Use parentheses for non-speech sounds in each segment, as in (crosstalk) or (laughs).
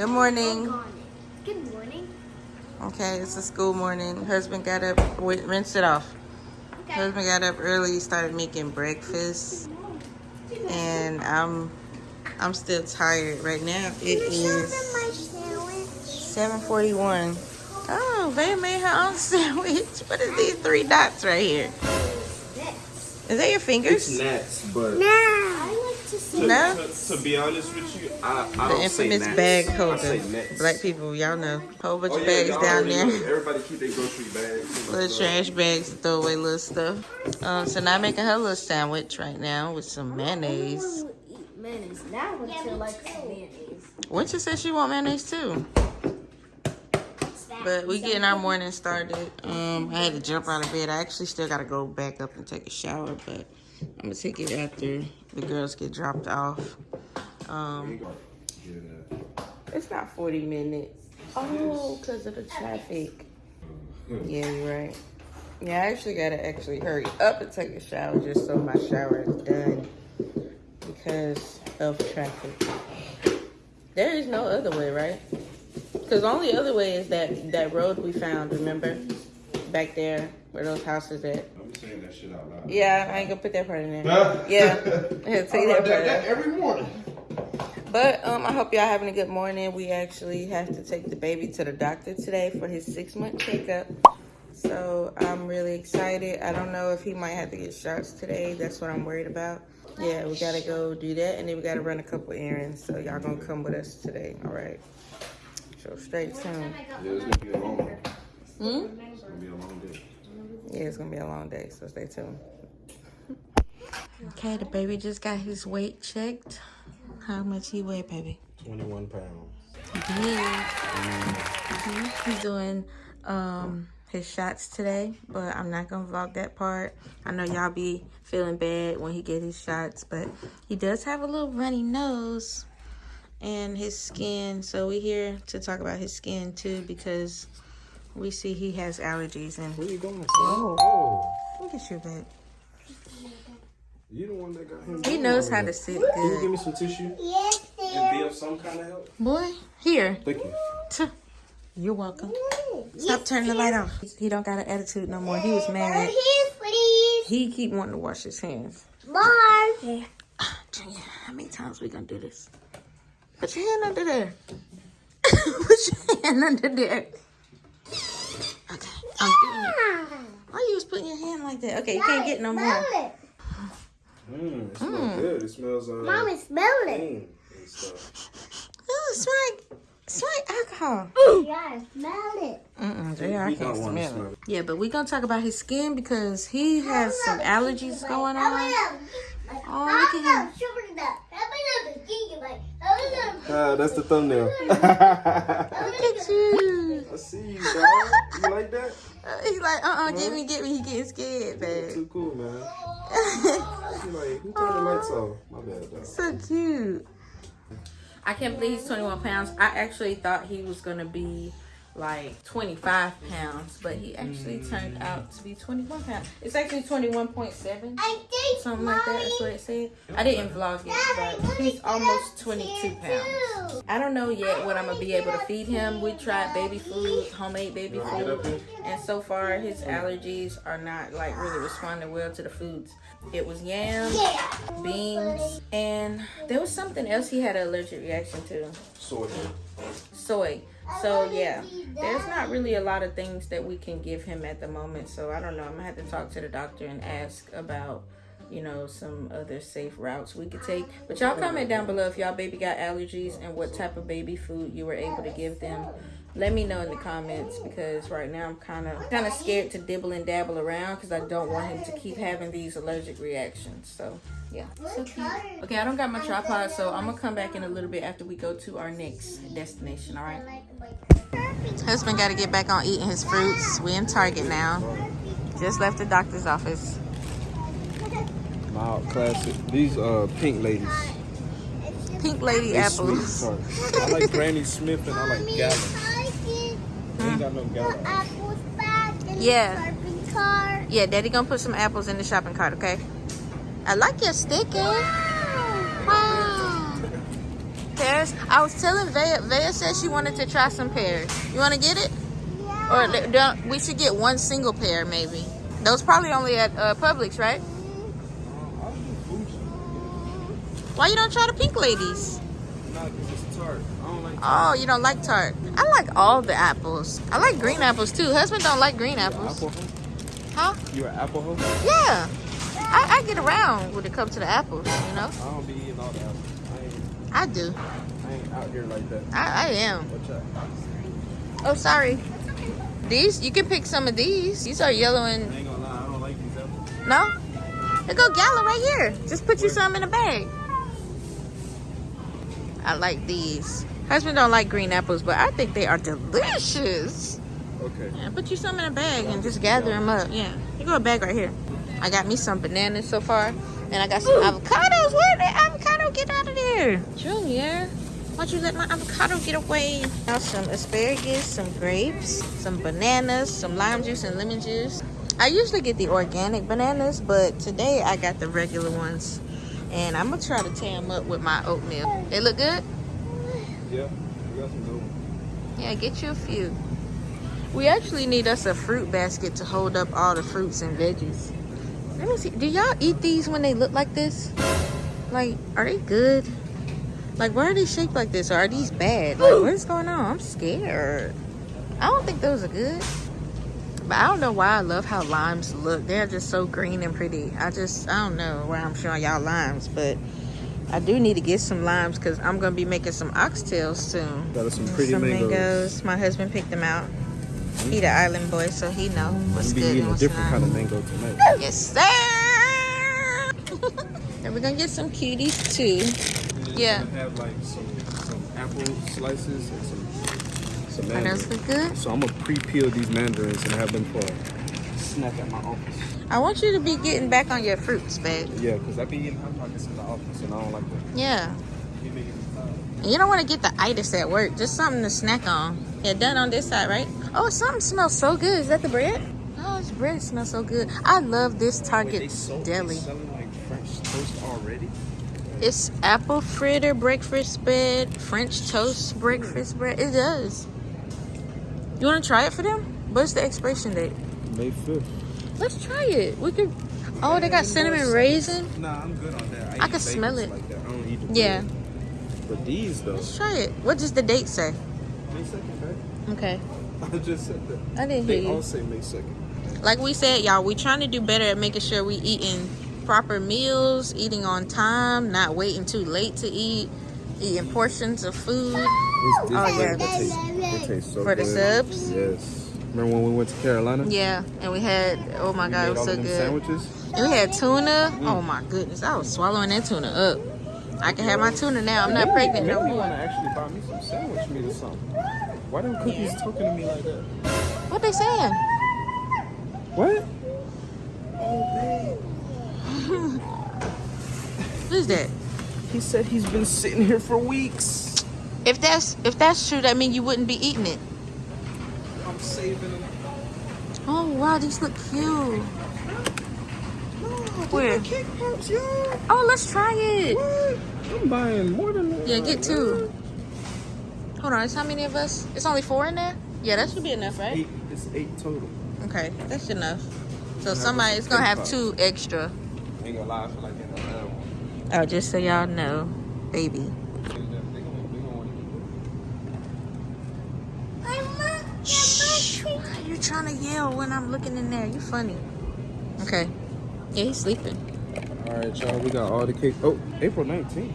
Good morning. Good morning. Okay, it's a school morning. Husband got up, wait, rinse it off. Okay. Husband got up early, started making breakfast, and I'm I'm still tired right now. It is 7:41. Oh, Vaya made her own (laughs) sandwich. What is these three dots right here? Is that your fingers? It's fingers? gnats, but Nah. I like to No? to, to be honest with you, I, I The don't infamous gnats. bag holder. Black people, y'all know. Whole bunch Oh, of yeah, bags down there. know. Everybody keep their grocery bags. Little stuff. trash bags to throw away little stuff. Um, so now I'm making her little sandwich right now with some mayonnaise. will eat mayonnaise. Now until like mayonnaise. Winter said she want mayonnaise too. But we getting our morning started. Um, I had to jump out of bed. I actually still gotta go back up and take a shower, but I'm gonna take it after the girls get dropped off. Um, it's not 40 minutes. Oh, because of the traffic. Yeah, you're right. Yeah, I actually gotta actually hurry up and take a shower just so my shower is done because of traffic. There is no other way, right? Because the only other way is that that road we found. Remember, back there where those houses at. I'm saying that shit out loud. Yeah, I ain't gonna put that part in there. (laughs) Yeah, I had to take that part. that, out. that every morning. But um, I hope y'all having a good morning. We actually have to take the baby to the doctor today for his six month checkup. So I'm really excited. I don't know if he might have to get shots today. That's what I'm worried about. Yeah, we gotta go do that, and then we gotta run a couple errands. So y'all gonna come with us today, all right? So stay tuned. Yeah, it's gonna be a long one. Hmm? It's gonna be a long day. Yeah, it's gonna be a long day, so stay tuned. Okay, the baby just got his weight checked. How much he weigh, baby? 21 pounds. Yeah. Mhm. He's doing um his shots today, but I'm not gonna vlog that part. I know y'all be feeling bad when he get his shots, but he does have a little runny nose and his skin. So we here to talk about his skin too because we see he has allergies and Where you going? Oh. Oh. look at you, babe. You the one that got him. He knows how to sit Can you give me some tissue Yes, and be of some kind of help? Boy, here. Thank you. You're welcome. Stop turning the light off. He don't got an attitude no more. He was mad. Here, please. He keep wanting to wash his hands. Mom. Ah, Junior, how many times we gonna do this? Put your hand under there. (laughs) Put your hand under there. Okay, I'm doing it. Why you was putting your hand like that? Okay, you can't get no more. Smell it. Mmm, it smells mm. good. It smells uh, Mommy, smell it. clean and stuff. Oh, it's like it's like alcohol. Yeah, smell it. Mm-mm, JR, I can't don't smell smell it. it. Yeah, but we're gonna talk about his skin because he has some allergies going on. Oh, oh look at him. Ah, that's the thumbnail. Look at you. (laughs) I see you, dog. You like that? Uh, He's like, uh-uh, get me, get me. He getting scared, babe. Too cool, man. (laughs) You like, who turned the lights off? My bad, dog. so cute. I can't believe he's 21 pounds. I actually thought he was gonna be like 25 pounds, but he actually turned out to be 21 pounds. It's actually 21.7, something like that. That's what it said. I didn't vlog it, but he's almost 22 pounds. I don't know yet what I'm gonna be able to feed him. We tried baby food, homemade baby food, and so far his allergies are not like really responding well to the foods. It was yams, beans, and there was something else he had an allergic reaction to Soy. soy. So yeah, there's not really a lot of things that we can give him at the moment. So I don't know. I'm gonna have to talk to the doctor and ask about, you know, some other safe routes we could take. But y'all comment down below if y'all baby got allergies and what type of baby food you were able to give them. Let me know in the comments because right now I'm kind of kind of scared to dibble and dabble around because I don't want him to keep having these allergic reactions. So yeah. So. Okay, I don't got my tripod, so I'm gonna come back in a little bit after we go to our next destination. All right. Husband got to get back on eating his fruits. We in Target now. Just left the doctor's office. Mild classic. These uh pink ladies. Pink lady They sweet apples. as. I like Granny Smith and I like Gala. They ain't got no Gala. Apples back in Yeah. the shopping. Yeah, Daddy gonna put some apples in the shopping cart, okay? I like your sticker. Pears? I was telling Vea. Vea said she wanted to try some pears. You want to get it? Yeah. Or don't, we should get one single pear, maybe. Those probably only at uh, Publix, right? I'll do Fuji. Why you don't try the pink ladies? Nah, because it's tart. I don't like Oh, you don't like tart. I like all the apples. I like green apples too. Husband don't like green apples. apple. Huh? You're an apple hoe? Yeah. I, I get around when it comes to the apples, you know? I don't be eating all the apples. I I do. I ain't out here like that. I, I am. What's up? Oh, sorry. These, you can pick some of these. These are yellow I and, ain't gonna lie, I don't like these apples. no? They go gala right here. Just put you some in a bag. I like these. Husband don't like green apples, but I think they are delicious. Okay. Yeah, put you some in a bag and just gather them up. Yeah, you got a bag right here. I got me some bananas so far, and I got some avocados. Where did avocado get out of there? Junior, why'd you let my avocado get away? Now some asparagus, some grapes, some bananas, some lime juice and lemon juice. I usually get the organic bananas, but today I got the regular ones. And I'm gonna try to tear them up with my oatmeal. They look good? Yeah, we got some good ones. Yeah, get you a few. We actually need us a fruit basket to hold up all the fruits and veggies. Let me see. Do y'all eat these when they look like this? Like, are they good? Like, why are they shaped like this? Or are these bad? Like, what is going on? I'm scared. I don't think those are good. But I don't know why I love how limes look. They're just so green and pretty. I just, I don't know why I'm showing y'all limes, but I do need to get some limes because I'm going to be making some oxtails soon Got us some pretty some mangoes. mangoes. My husband picked them out. He the island boy, so he know what's I'm be good and eating a different kind of mango tonight. Yes, sir. (laughs) and we're gonna get some cuties too. Yeah. we're have like some some apple slices and some some Are those mandarins. look good? So I'm gonna pre-peel these mandarins and have them for a snack at my office. I want you to be getting back on your fruits, babe. Yeah, because I be eating hot pockets in the office and I don't like that. Yeah. Be making me tired. And you don't want to get the itis at work. Just something to snack on. Yeah, done on this side, right? Oh, something smells so good. Is that the bread? Oh, this bread smells so good. I love this Wait, Target sold, deli. Selling like French toast already? It's apple fritter breakfast bread, French toast breakfast bread. It does. You want to try it for them? What's the expiration date? May 5th. Let's try it. We could. Oh, they got cinnamon raisin. Nah, I'm good on that. I eat can smell it. Like that. I don't eat the Yeah. bread. But these though, Let's try it. What does the date say? May 2nd, right? Okay. (laughs) I just said that. I didn't They hear all say May 2nd. Like we said, y'all, we trying to do better at making sure we eating proper meals, eating on time, not waiting too late to eat, eating portions of food. This, this Oh, yeah. They taste, they taste so For the good. subs? Yes. Remember when we went to Carolina? Yeah, and we had. Oh my We god, it was all so good. sandwiches. And we had tuna. Mm. Oh my goodness, I was swallowing that tuna up. I can have my tuna now. I'm not pregnant no more. want to actually buy me some sandwich meat or something. Why them cookies talking to me like that? What they saying? What? (laughs) Oh, What is that? He said he's been sitting here for weeks. If that's if that's true, that means you wouldn't be eating it. I'm saving them. Oh wow, these look cute. (gasps) Where? Cake pops. Oh, let's try it. What? I'm buying more than that. Yeah, get two. Hold on, it's how many of us? It's only four in there. Yeah, that should be enough, right? Eight. It's eight total. Okay, that's enough. So have somebody's gonna have two extra. Ain't gonna lie, I feel like getting another one. Oh, just so y'all know, baby. Shh. Why are you trying to yell when I'm looking in there? You funny. Okay. Yeah, he's sleeping. All right, y'all. We got all the cake. Oh, April 19th.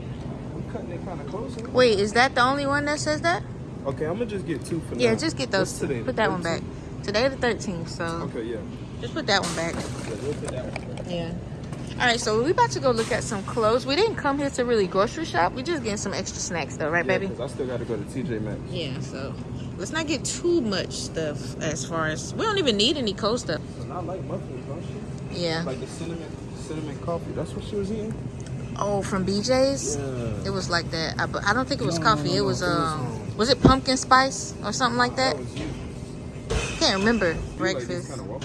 We cutting it kind of close. Wait, is that the only one that says that? Okay, I'm gonna just get two for Yeah, now. Yeah, just get those. Today? Put that one back. Today the 13th, so Okay, yeah. just put that one back. yeah we'll put that one back. Yeah. All right, so we about to go look at some clothes. We didn't come here to really grocery shop. We just getting some extra snacks though, right, Yeah, baby? I still got to go to TJ Maxx. Yeah. So let's not get too much stuff as far as we don't even need any cold stuff. And I like muffins, don't she? Yeah. Like the cinnamon, cinnamon coffee. That's what she was eating. Oh, from BJ's. Yeah. It was like that. I, but I don't think it was No, coffee. no, it no, was it was, um, um, was it pumpkin spice or something like that? That. Can't remember. Like Breakfast. kind of.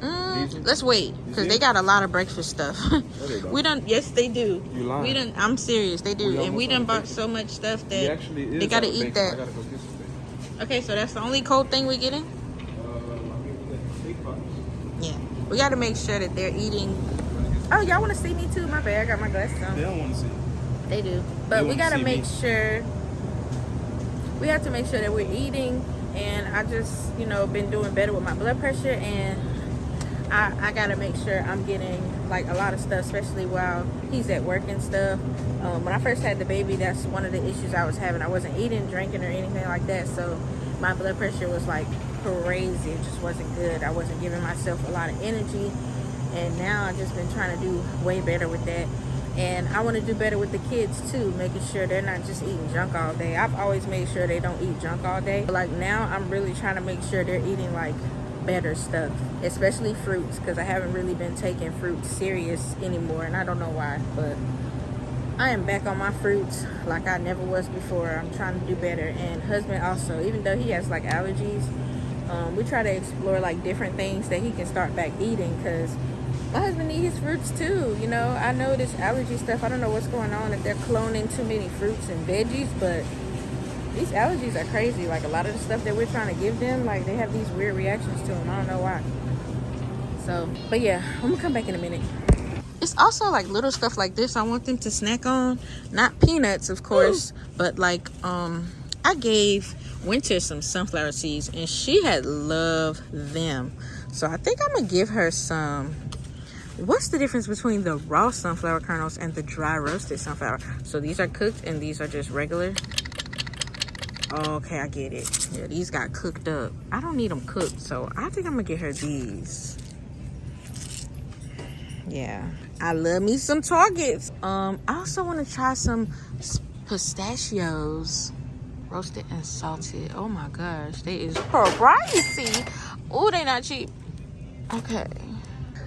Mm, let's wait, because they got a lot of breakfast stuff. (laughs) we don't. Yes, they do. You lying. We done. I'm serious. They do, We and we done on bought so much stuff that they gotta eat. That. gotta go get some bacon. Okay, so that's the only cold thing we're getting. Uh, we got steak box. Yeah, we got to make sure that they're eating. Oh, y'all want to see me too? My bad. I got my glasses on. They don't want to see. They do. But we gotta make me. sure we have to make sure that we're eating and I just, you know, been doing better with my blood pressure and I, I gotta make sure I'm getting like a lot of stuff, especially while he's at work and stuff. Um, when I first had the baby, that's one of the issues I was having. I wasn't eating, drinking, or anything like that, so my blood pressure was like crazy. It just wasn't good. I wasn't giving myself a lot of energy, and now I've just been trying to do way better with that. And I want to do better with the kids too, making sure they're not just eating junk all day. I've always made sure they don't eat junk all day. But like now, I'm really trying to make sure they're eating like better stuff, especially fruits, because I haven't really been taking fruits serious anymore, and I don't know why, but I am back on my fruits like I never was before. I'm trying to do better, and husband also, even though he has like allergies, um, we try to explore like different things that he can start back eating, because my husband needs his fruits too. You know, I know this allergy stuff. I don't know what's going on if they're cloning too many fruits and veggies, but these allergies are crazy. Like a lot of the stuff that we're trying to give them, like they have these weird reactions to them. I don't know why. So, but yeah, I'm gonna come back in a minute. It's also like little stuff like this I want them to snack on. Not peanuts, of course, but like um I gave Winter some sunflower seeds and she had loved them. So I think I'm gonna give her some What's the difference between the raw sunflower kernels and the dry roasted sunflower? So these are cooked and these are just regular. Okay, I get it. Yeah, these got cooked up. I don't need them cooked, so I think I'm gonna get her these. Yeah, I love me some Targets. Um, I also want to try some pistachios, roasted and salted. Oh my gosh, they is pricey. Oh, they not cheap. Okay.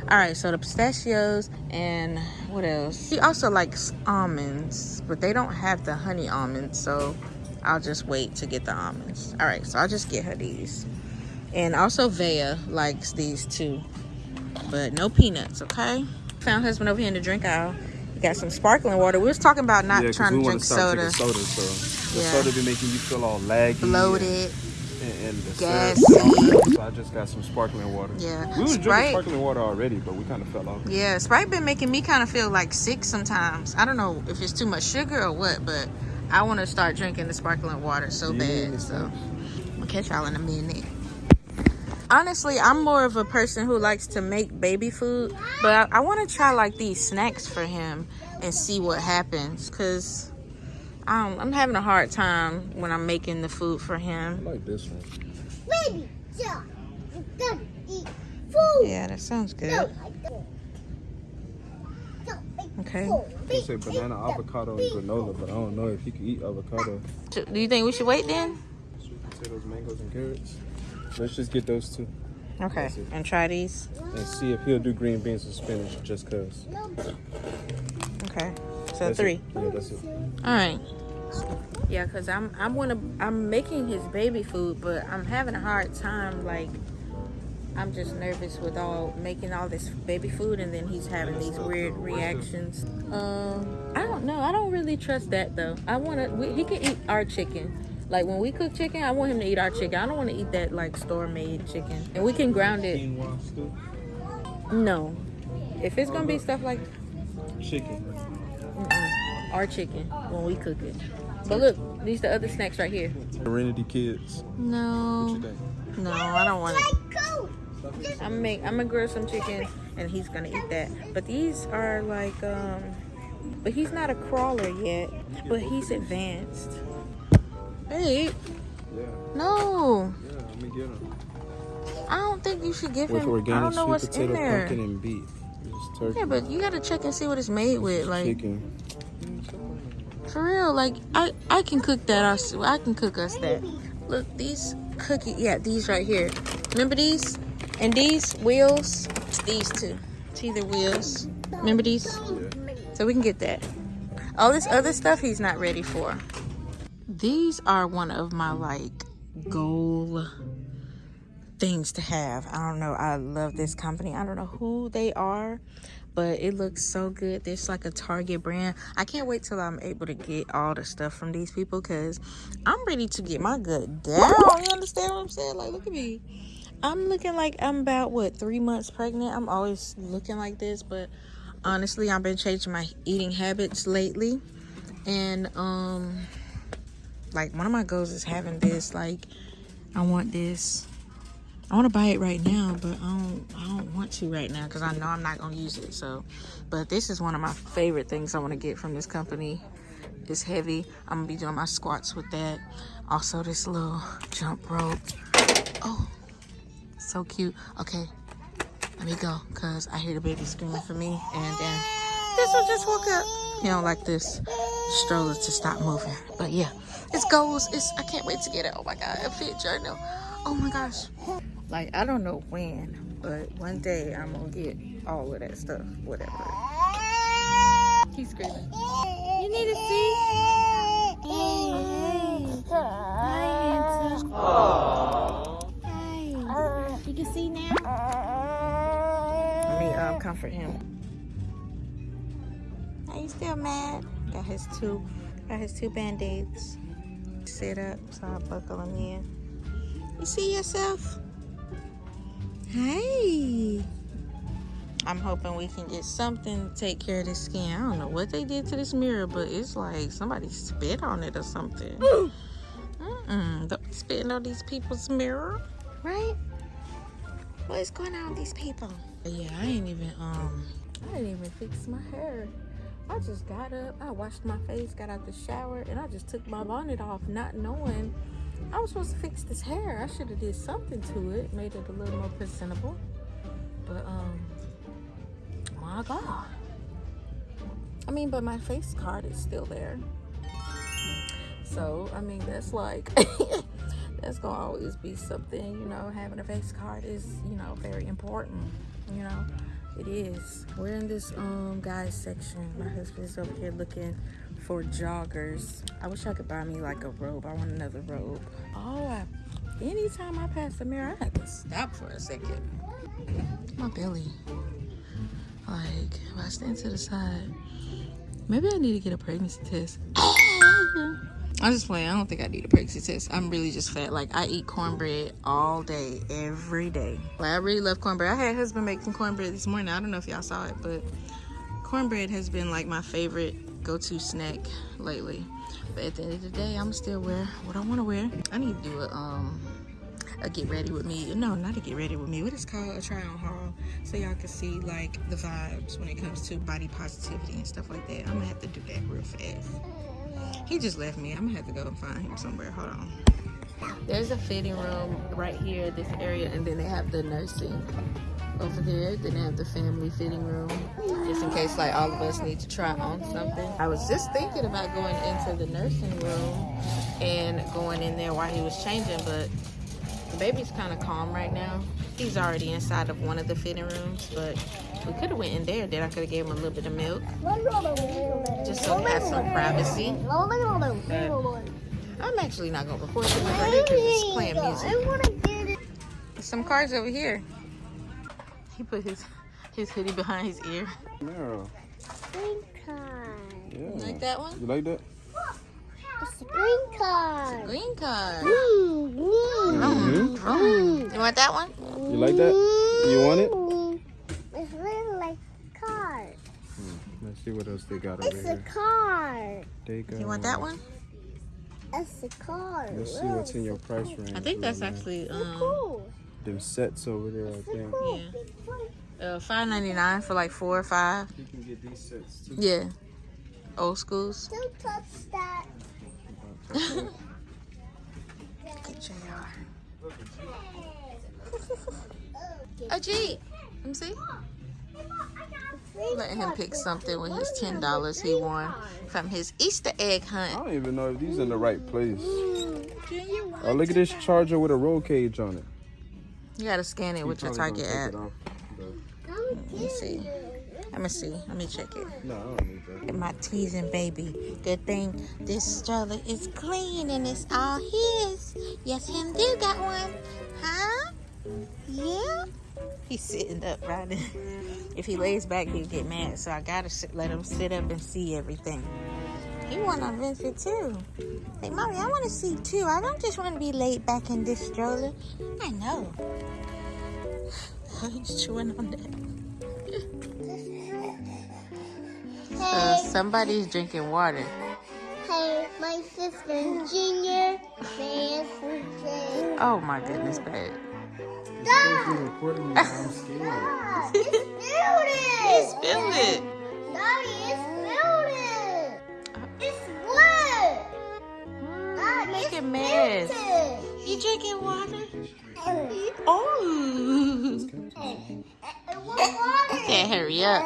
All right, so the pistachios and what else? She also likes almonds, but they don't have the honey almonds, so I'll just wait to get the almonds. All right, so I'll just get her these. And also Vea likes these too, but no peanuts, okay? Found husband over here in the drink aisle. Got some sparkling water. We was talking about not yeah, trying to drink soda, soda. So the Yeah. soda be making you feel all laggy, bloated. and, and the Gassy. syrup and all that. So I just got some sparkling water. Yeah. we was Sprite. drinking sparkling water already, but we kind of fell off. Yeah, Sprite been making me kind of feel like sick sometimes. I don't know if it's too much sugar or what, but I want to start drinking the sparkling water so need bad. So? I'll catch y'all in a minute. Honestly, I'm more of a person who likes to make baby food, but I, I want to try like these snacks for him and see what happens. Cause I'm, I'm having a hard time when I'm making the food for I him. like this one. Baby, yeah, you food. Yeah, that sounds good. No, I don't. Don't eat Okay. They say banana, avocado, and granola, but I don't know if you can eat avocado. Do you think we should wait then? Sweet potatoes, mangoes, and carrots. Let's just get those two Okay, and try these. and see if he'll do green beans and spinach just cause. Okay, so That's three. It. Yeah, that's it. All right. Yeah, cause I'm I'm wanna I'm making his baby food, but I'm having a hard time. Like, I'm just nervous with all making all this baby food, and then he's having these weird reactions. Um, I don't know. I don't really trust that though. I wanna we, he can eat our chicken. Like when we cook chicken, I want him to eat our chicken. I don't want to eat that like store made chicken. And we can ground it. No, if it's gonna be stuff like Chicken. Mm-mm. Our chicken when we cook it. But look, these the other snacks right here. Serenity Kids. No, no, I don't want it. I'm gonna make, I'm gonna grill some chicken, and he's gonna eat that. But these are like, um, but he's not a crawler yet. But he's advanced. Babe, Yeah, no, yeah. Let me get them. I don't think you should give With him. I organic don't know sweet what's in potato, there. pumpkin, and turkey. Yeah, but you gotta check and see what it's made with. Like chicken. For real, like I I can cook that. Us, I can cook us that. Look, these cookie, yeah, these right here. Remember these? And these wheels, these two. It's either wheels. Remember these? So we can get that. All this other stuff he's not ready for. These are one of my like goal things to have. I don't know. I love this company. I don't know who they are, but it looks so good. There's like a Target brand. I can't wait till I'm able to get all the stuff from these people because I'm ready to get my gut down. You understand what I'm saying? Like, look at me. I'm looking like I'm about, what, three months pregnant? I'm always looking like this, but honestly, I've been changing my eating habits lately. And, um, like, one of my goals is having this. Like, I want this I want to buy it right now, but I don't. I don't want to right now because I know I'm not gonna use it. So, but this is one of my favorite things I want to get from this company. It's heavy. I'm gonna be doing my squats with that. Also, this little jump rope. Oh, so cute. Okay, let me go because I hear the baby screaming for me, and then this one just woke up. He don't like this stroller to stop moving. But yeah, it's goals. It's I can't wait to get it. Oh my god, a fit journal. Oh my gosh. Like, I don't know when, but one day I'm gonna get all of that stuff, whatever. He's screaming. You need to see? Hey. Hi, handsome. Hi. You can see now? Let me um, comfort him. Are you still mad? Got his two, got his two band-aids. Sit up so I buckle him in. You see yourself? Hey. I'm hoping we can get something to take care of this skin. I don't know what they did to this mirror, but it's like somebody spit on it or something. (gasps) Mm-mm. Don't spit on these people's mirror, right? What is going on with these people? Yeah, I ain't even um I didn't even fix my hair. I just got up, I washed my face, got out the shower, and I just took my bonnet off, not knowing I was supposed to fix this hair. I should have did something to it, made it a little more presentable. But um, my God. I mean, but my face card is still there. So I mean, that's like (laughs) that's gonna always be something. You know, having a face card is you know very important. You know, it is. We're in this um guys section. My husband's over here looking for joggers. I wish I could buy me like a robe. I want another robe. Oh, I, anytime I pass the mirror, I have to stop for a second. My belly. Like, if I stand to the side, maybe I need to get a pregnancy test. (laughs) I'm just playing. I don't think I need a pregnancy test. I'm really just fat. Like I eat cornbread all day, every day. Like I really love cornbread. I had husband making cornbread this morning. I don't know if y'all saw it, but cornbread has been like my favorite go-to snack lately. But at the end of the day, I'm still wear what I want to wear. I need to do a um a get ready with me. No, not a get ready with me. What is called a try on haul, so y'all can see like the vibes when it comes to body positivity and stuff like that. I'm gonna have to do that real fast. He just left me. I'm gonna have to go and find him somewhere. Hold on. There's a fitting room right here, this area, and then they have the nursing over there. Then they have the family fitting room, just in case like all of us need to try on something. I was just thinking about going into the nursing room and going in there while he was changing, but baby's kind of calm right now. He's already inside of one of the fitting rooms, but we could have went in there. Then I could have gave him a little bit of milk, just so he had some privacy. I'm actually not gonna record right here because it's playing music. Some cars over here. He put his his hoodie behind his ear. Meryl. Yeah. You like that one? You like that? It's a green card. Green card. Mm, mm, Vroom, vroom. You want that one? You like that? You want it? It's really like a card. Let's see what else they got over It's a here. card. They got, You want that one? It's a card. Let's see what's in your price range. I think that's right actually um Cool. them sets over there. I think Cool. Yeah. uh five ninety nine for like four or five. you can get these sets too. Yeah. Old schools. Don't touch that. (laughs) Look at JR. A Jeep. Let me see. Letting him pick something with his ten dollars he won from his Easter egg hunt. I don't even know if these in the right place. Oh, look at this charger with a roll cage on it. You gotta scan it with your Target app. take it off, Let me see. Let me see. Let me check it. No, I don't need that. My teasing baby. Good thing this stroller is clean and it's all his. Yes, him do got one. Huh? Yeah. He's sitting up riding. If he lays back, he'll get mad. So I gotta sit, let him sit up and see everything. He want to visit too. Hey, mommy, I want to see too. I don't just want to be laid back in this stroller. I know. He's chewing on that. Somebody's drinking water. hey, my sister Junior. Oh my goodness, babe. You're recording. I'm scared. It's spilled it. Spill it. Daddy, it's spilled it. It's wet. Hmm, Daddy, Make a mess. spilled it. You drinking water? Oh. hey, what water? Can't hurry up.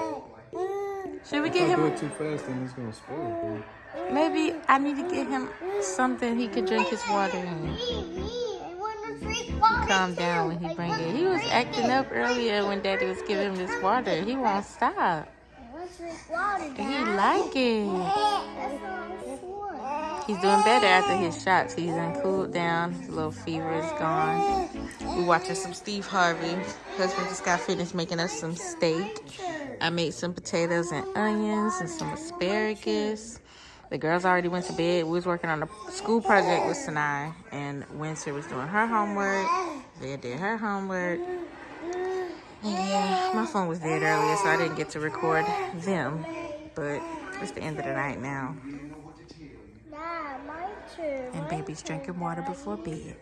Should we If get I do it too fast, then it's gonna spoil. Maybe I need to get him something he could drink his water in. Me, me, I want to drink water Calm down when he I bring it. He was acting up earlier when Daddy was giving him this water. He won't stop. I want to drink water, He Dad. like it. That's what I'm for. He's doing better after his shots. He's done cooled down. His little fever is gone. We're watching some Steve Harvey. Husband just got finished making us some steak. I made some potatoes and onions and some asparagus. The girls already went to bed. We was working on a school project with Sinai, and Winter was doing her homework. They did her homework. And yeah, my phone was dead earlier, so I didn't get to record them. But it's the end of the night now. And baby's drinking water before bed.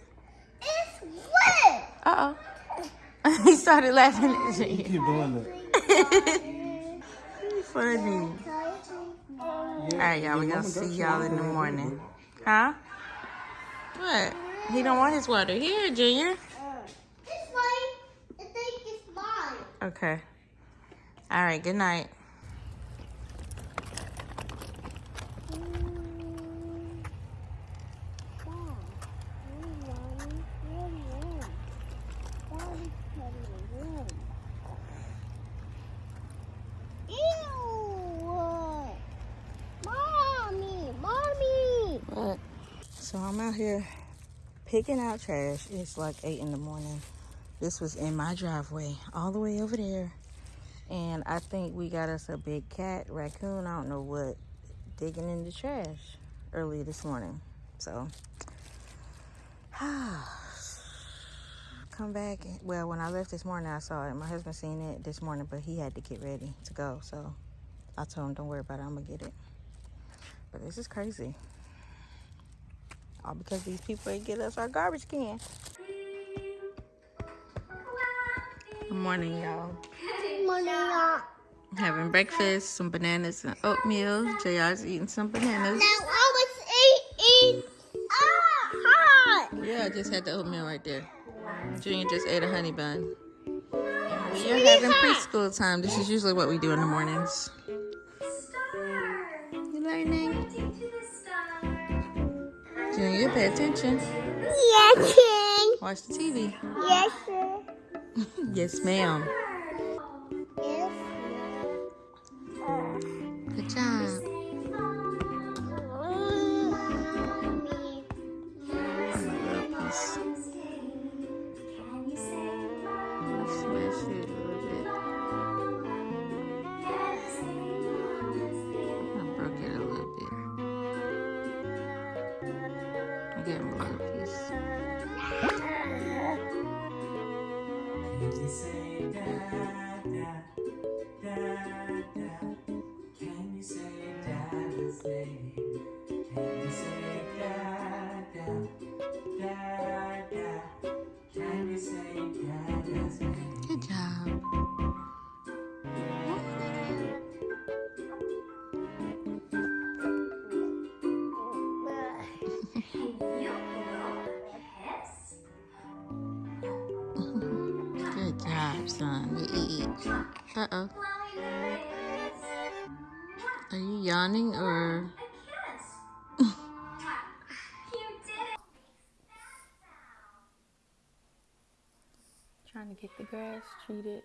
It's wet. Uh oh. (laughs) he started laughing at You me. keep doing that. (laughs) Funny. All right, y'all. We gonna see y'all in the morning. Huh? What? He don't want his water. Here, Junior. It's mine. I think it's mine. Okay. All right. Good night. Ew! Mommy, mommy. What? So I'm out here picking out trash. It's like eight in the morning. This was in my driveway, all the way over there. And I think we got us a big cat, raccoon, I don't know what, digging in the trash early this morning. So, (sighs) come back. Well, when I left this morning, I saw it. My husband seen it this morning, but he had to get ready to go. So, I told him, don't worry about it, I'm gonna get it. But this is crazy. All because these people ain't get us our garbage can. Good morning, y'all. Morning, y'all. Having breakfast, some bananas and oatmeal. JR's eating some bananas. Now I was eating. Ah, hot. Yeah, I just had the oatmeal right there. Junior just ate a honey bun. We are having preschool time. This is usually what we do in the mornings. You're learning? Junior, pay attention. Yes, King. Watch the TV. Yes, sir. (laughs) Yes, ma'am. Uh oh. Are you yawning or? Trying to get the grass treated.